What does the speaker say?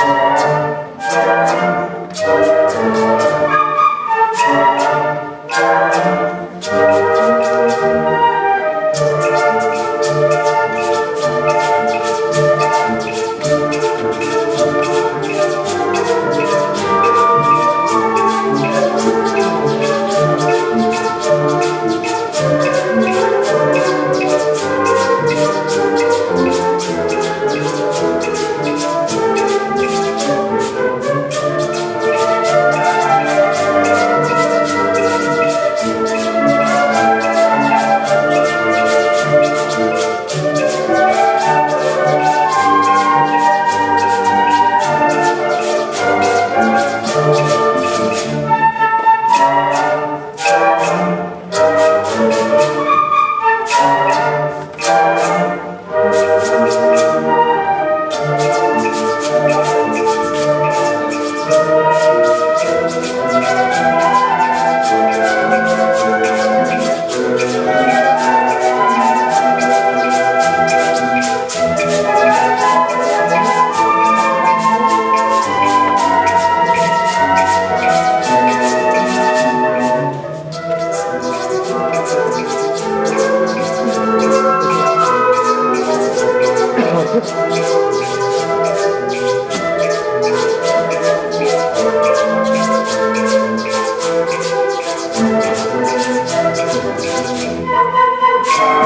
Thank Time.